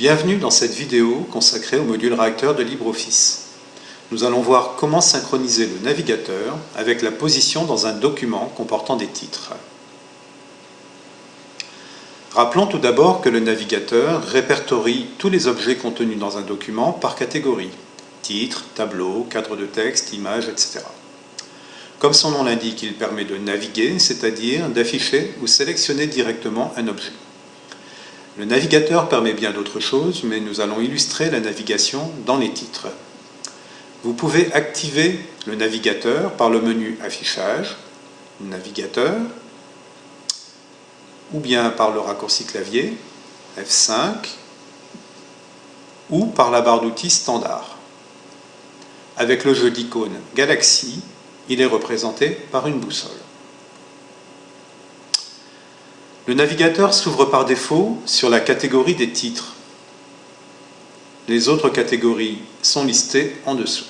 Bienvenue dans cette vidéo consacrée au module réacteur de LibreOffice. Nous allons voir comment synchroniser le navigateur avec la position dans un document comportant des titres. Rappelons tout d'abord que le navigateur répertorie tous les objets contenus dans un document par catégorie titre, tableau, cadre de texte, image, etc. Comme son nom l'indique, il permet de naviguer, c'est-à-dire d'afficher ou sélectionner directement un objet. Le navigateur permet bien d'autres choses, mais nous allons illustrer la navigation dans les titres. Vous pouvez activer le navigateur par le menu Affichage, Navigateur, ou bien par le raccourci clavier, F5, ou par la barre d'outils standard. Avec le jeu d'icônes Galaxy, il est représenté par une boussole. Le navigateur s'ouvre par défaut sur la catégorie des titres. Les autres catégories sont listées en dessous.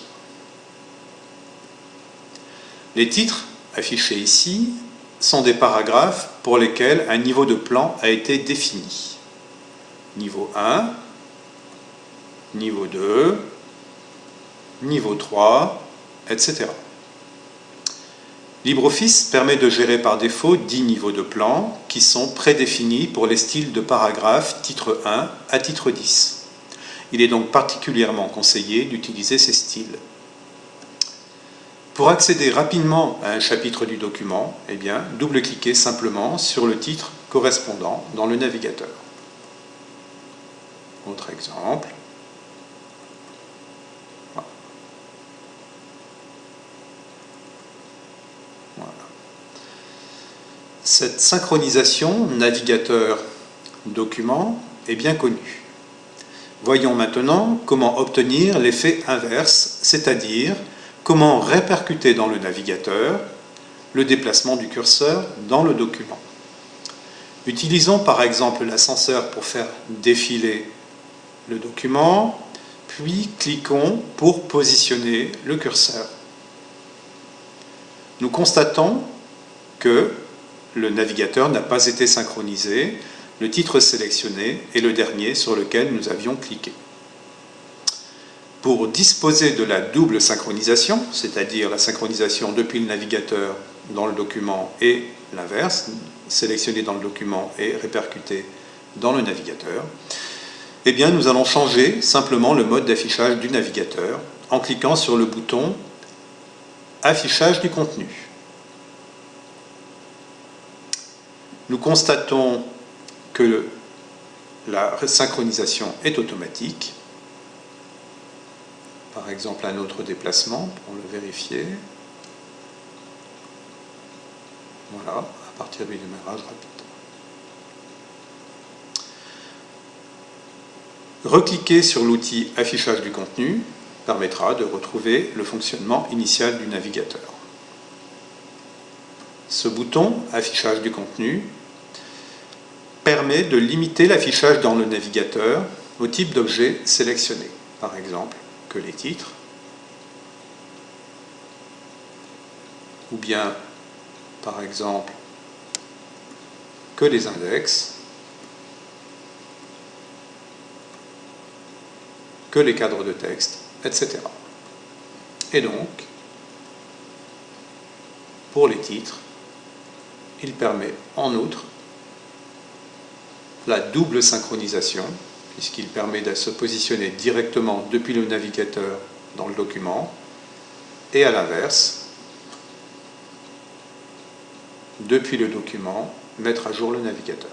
Les titres, affichés ici, sont des paragraphes pour lesquels un niveau de plan a été défini. Niveau 1, niveau 2, niveau 3, etc. LibreOffice permet de gérer par défaut 10 niveaux de plan qui sont prédéfinis pour les styles de paragraphe titre 1 à titre 10. Il est donc particulièrement conseillé d'utiliser ces styles. Pour accéder rapidement à un chapitre du document, eh double-cliquez simplement sur le titre correspondant dans le navigateur. Autre exemple. Cette synchronisation navigateur-document est bien connue. Voyons maintenant comment obtenir l'effet inverse, c'est-à-dire comment répercuter dans le navigateur le déplacement du curseur dans le document. Utilisons par exemple l'ascenseur pour faire défiler le document, puis cliquons pour positionner le curseur. Nous constatons que le navigateur n'a pas été synchronisé, le titre sélectionné est le dernier sur lequel nous avions cliqué. Pour disposer de la double synchronisation, c'est-à-dire la synchronisation depuis le navigateur dans le document et l'inverse, sélectionné dans le document et répercuté dans le navigateur, eh bien nous allons changer simplement le mode d'affichage du navigateur en cliquant sur le bouton Affichage du contenu. nous constatons que la synchronisation est automatique. Par exemple, un autre déplacement pour le vérifier. Voilà, à partir du démarrage rapide. Recliquer sur l'outil affichage du contenu permettra de retrouver le fonctionnement initial du navigateur. Ce bouton affichage du contenu permet de limiter l'affichage dans le navigateur au type d'objet sélectionné. Par exemple, que les titres, ou bien, par exemple, que les index, que les cadres de texte, etc. Et donc, pour les titres, il permet en outre la double synchronisation, puisqu'il permet de se positionner directement depuis le navigateur dans le document, et à l'inverse, depuis le document, mettre à jour le navigateur.